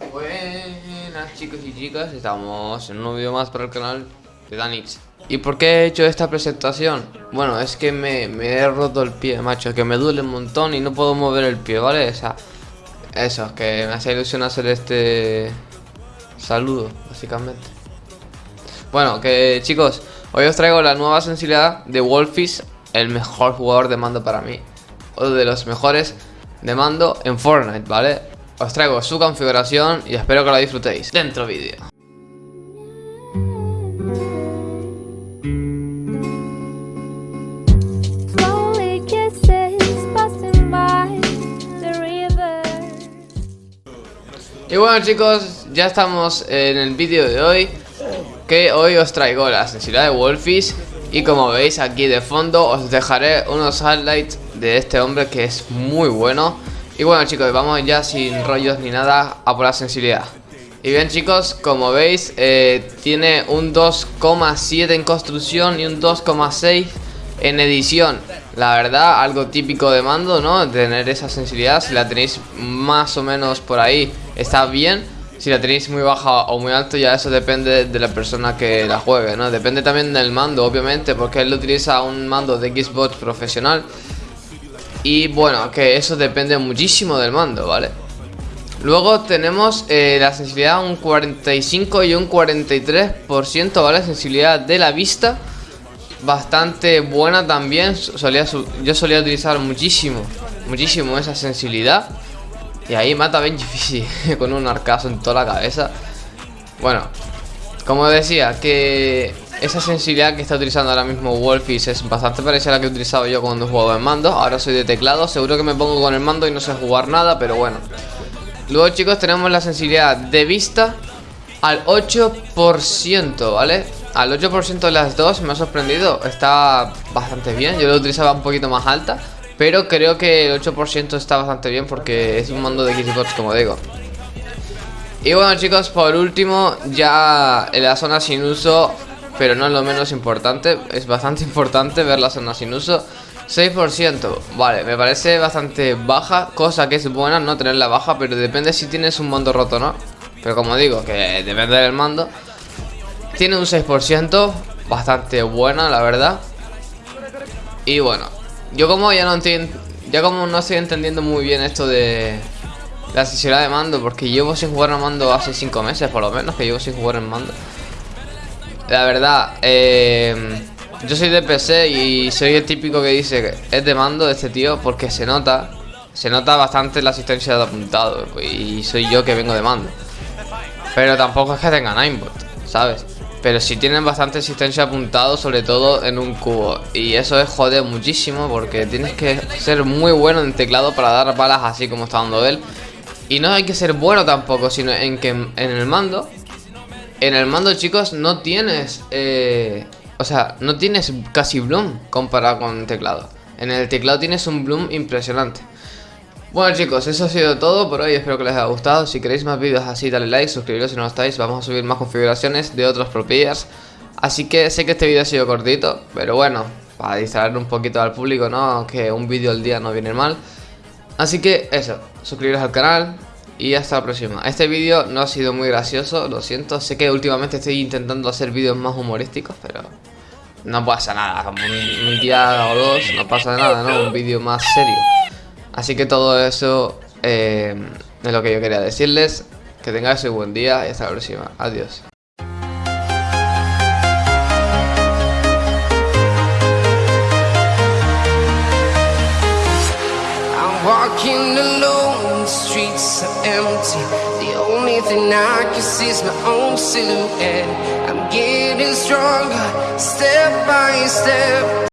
Buenas chicos y chicas, estamos en un nuevo vídeo más para el canal de Danix ¿Y por qué he hecho esta presentación? Bueno, es que me, he roto el pie, macho, que me duele un montón y no puedo mover el pie, ¿vale? O sea, eso, que me hace ilusión hacer este saludo, básicamente Bueno, que chicos, hoy os traigo la nueva sensibilidad de Wolfish, el mejor jugador de mando para mí O de los mejores de mando en Fortnite, ¿vale? Os traigo su configuración y espero que la disfrutéis. Dentro vídeo. Y bueno chicos, ya estamos en el vídeo de hoy Que hoy os traigo la sensibilidad de Wolfish Y como veis aquí de fondo os dejaré unos highlights de este hombre que es muy bueno y bueno chicos, vamos ya sin rollos ni nada a por la sensibilidad Y bien chicos, como veis, eh, tiene un 2,7 en construcción y un 2,6 en edición La verdad, algo típico de mando, ¿no? Tener esa sensibilidad, si la tenéis más o menos por ahí, está bien si la tenéis muy baja o muy alto ya eso depende de la persona que la juegue, ¿no? Depende también del mando, obviamente, porque él utiliza un mando de Xbox profesional y bueno, que eso depende muchísimo del mando, ¿vale? Luego tenemos eh, la sensibilidad un 45 y un 43%, ¿vale? Sensibilidad de la vista Bastante buena también solía Yo solía utilizar muchísimo, muchísimo esa sensibilidad Y ahí mata bien difícil con un arcazo en toda la cabeza Bueno, como decía, que esa sensibilidad que está utilizando ahora mismo Wolfish es bastante parecida a la que he utilizado yo cuando jugaba en mando. Ahora soy de teclado, seguro que me pongo con el mando y no sé jugar nada, pero bueno. Luego chicos tenemos la sensibilidad de vista al 8%, ¿vale? Al 8% de las dos me ha sorprendido, está bastante bien Yo lo utilizaba un poquito más alta Pero creo que el 8% está bastante bien porque es un mando de Xbox como digo. Y bueno chicos, por último, ya en la zona sin uso pero no es lo menos importante. Es bastante importante ver la zona sin uso. 6%, vale, me parece bastante baja, cosa que es buena no tenerla baja, pero depende si tienes un mando roto no. Pero como digo, que depende del mando. Tiene un 6%, bastante buena, la verdad. Y bueno, yo como ya no entiendo, ya como no estoy entendiendo muy bien esto de la sensibilidad de mando, porque llevo sin jugar en mando hace 5 meses por lo menos, que llevo sin jugar en mando. La verdad, eh, yo soy de PC y soy el típico que dice que es de mando este tío porque se nota, se nota bastante la asistencia de apuntado y soy yo que vengo de mando. Pero tampoco es que tengan aimbot, ¿sabes? Pero sí tienen bastante asistencia apuntado, sobre todo en un cubo. Y eso es joder muchísimo porque tienes que ser muy bueno en teclado para dar balas así como está dando él. Y no hay que ser bueno tampoco, sino en que en el mando en el mando, chicos, no tienes... Eh, o sea, no tienes casi bloom comparado con el teclado. En el teclado tienes un bloom impresionante. Bueno chicos, eso ha sido todo por hoy, espero que les haya gustado. Si queréis más vídeos así, dale like, suscribiros si no lo estáis. Vamos a subir más configuraciones de otros propiedades. Así que sé que este vídeo ha sido cortito, pero bueno, para distraer un poquito al público, ¿no? Que un vídeo al día no viene mal. Así que eso, suscribiros al canal, y hasta la próxima. Este vídeo no ha sido muy gracioso, lo siento. Sé que últimamente estoy intentando hacer vídeos más humorísticos, pero no pasa nada. Un, día o dos no pasa nada, ¿no? Un vídeo más serio. Así que todo eso eh, es lo que yo quería decirles. Que tengáis un buen día y hasta la próxima. Adiós. Are empty. The only thing I can see is my own silhouette. I'm getting stronger, step by step